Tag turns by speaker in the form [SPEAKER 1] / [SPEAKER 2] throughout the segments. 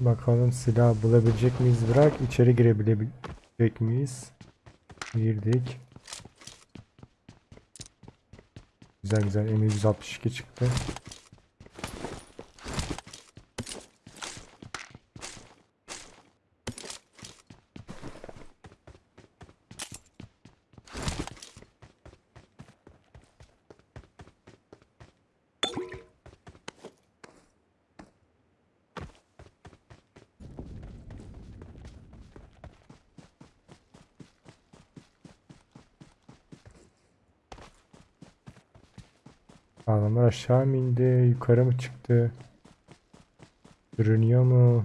[SPEAKER 1] Bakalım silah bulabilecek miyiz? Bırak içeri girebilecek miyiz? Girdik. Güzel güzel M162 çıktı. Adamlar aşağı mı indi? Yukarı mı çıktı? Görünüyor mu?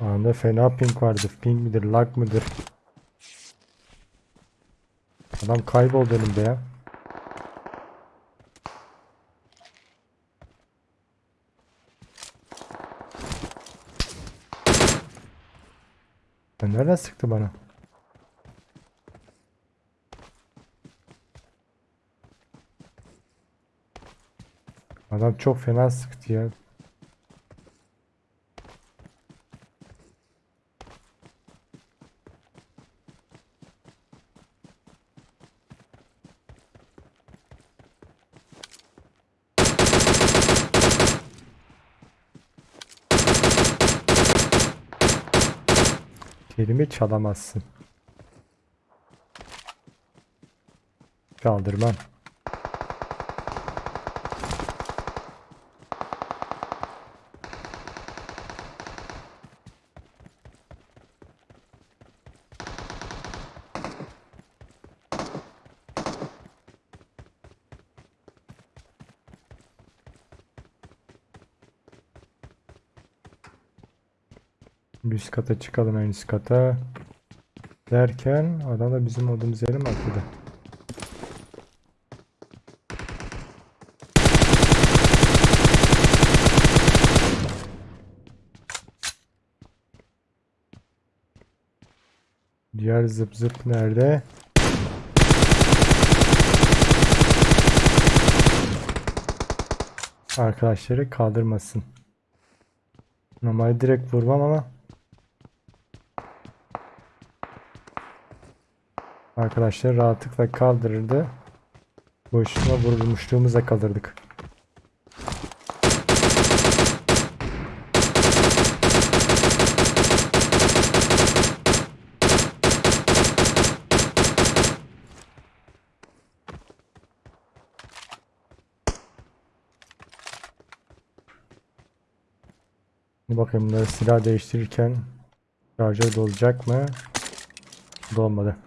[SPEAKER 1] Anda fena ping vardı. Ping midir, lag mıdır? Adam kayboldu önümde ya. Ya nereden sıktı bana? Adam çok fena sıktı ya. Kelime çalamazsın. Kaldırmam. Bir Üst kata çıkalım en üst kata. Derken adam da bizim olduğumuz yere mi atladı? Diğer zıp zıp nerede? Arkadaşları kaldırmasın. Normalde direkt vurmam ama Arkadaşlar rahatlıkla kaldırırdı. Boşuna vurulmuşluğumuza kalırdık. Bakayım bunları silah değiştirirken şarjör dolacak mı? Dolmadı.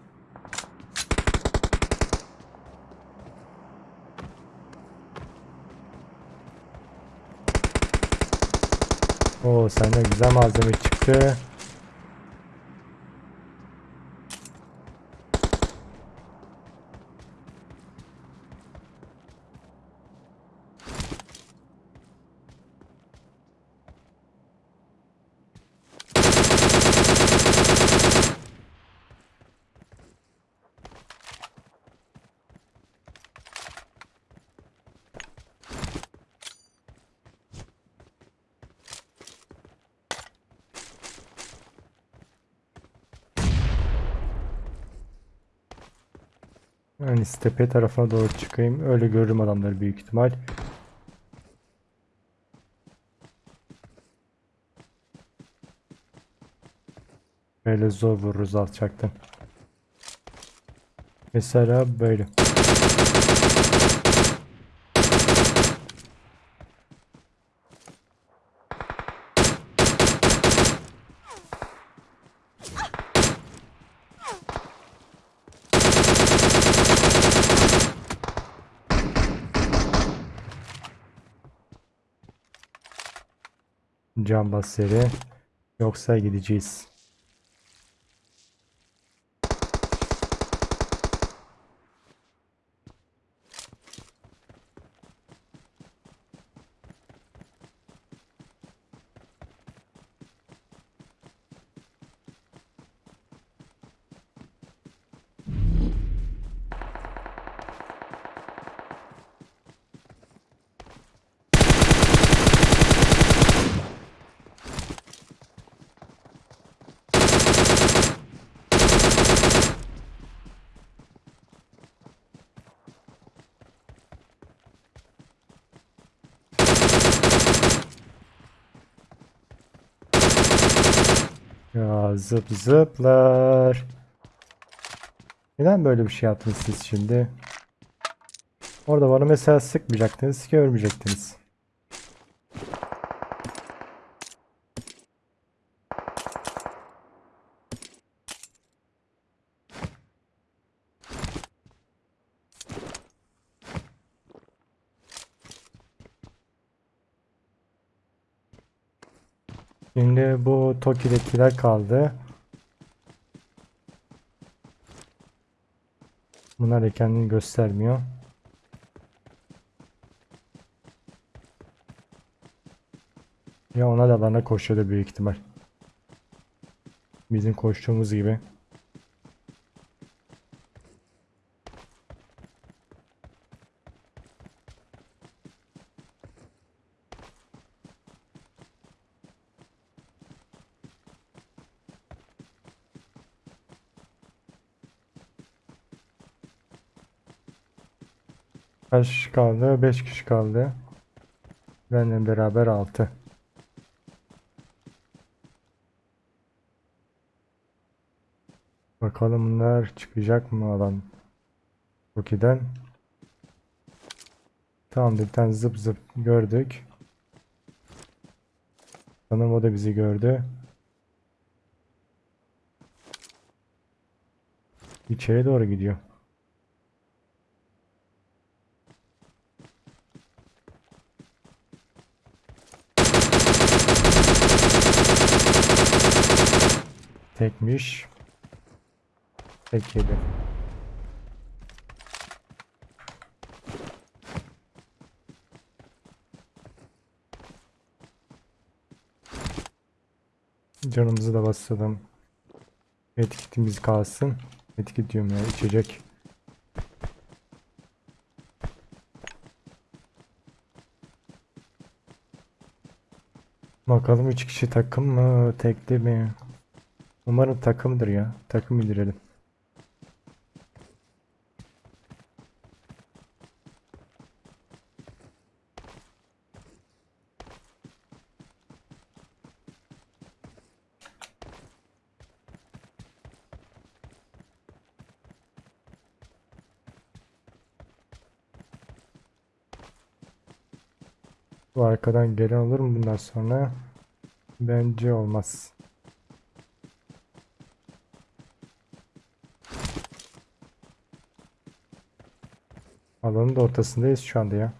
[SPEAKER 1] Oo sende güzel malzeme çıktı. Yani tepe tarafına doğru çıkayım. Öyle görürüm adamları büyük ihtimal. Böyle zor vururuz alçaktan. Mesela böyle. Can bas seri. Yoksa gideceğiz. Zıp zıplar. Neden böyle bir şey yaptınız siz şimdi? Orada bana mesela sıkmayacaktınız ki ölmeyecektiniz. Şimdi bu Toki'dekiler kaldı. Bunlar da kendini göstermiyor. Ya ona da bana koşuyordu büyük ihtimal. Bizim koştuğumuz gibi. Kaç kişi kaldı? 5 kişi kaldı. Benimle beraber 6. Bakalım bunlar çıkacak mı alan Toki'den. Tamam bir tane zıp zıp gördük. Sanırım o da bizi gördü. İçeri doğru gidiyor. Tekmiş. Tek. Canımızı da basalım. Etiketimiz kalsın. Etiket diyorum ya içecek. Bakalım 3 kişi takım mı tekli mi? Umarım takımdır ya. Takım indirelim. Bu arkadan gelen olur mu bundan sonra? Bence olmaz. Alanın da ortasındayız şu anda ya.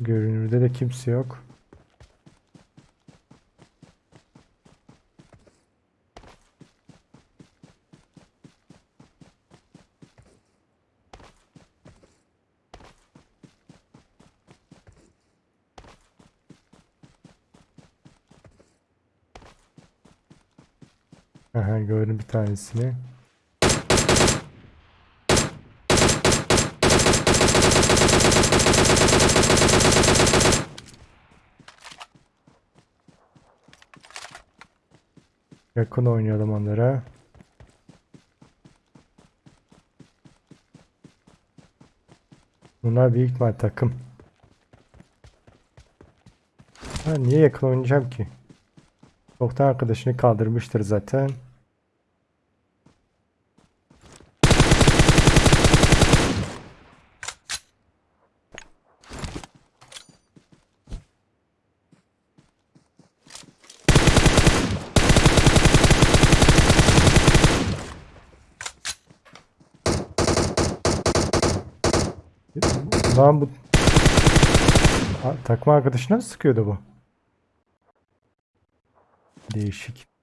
[SPEAKER 1] Görünürde de kimse yok. Aha gördüm bir tanesini. Yakın oynayalım onlara. Bunlar büyük ihtimal takım. Ha, niye yakın oynayacağım ki? Çoktan arkadaşını kaldırmıştır zaten. Lan bu takma arkadaşına mı sıkıyordu bu? Değişik.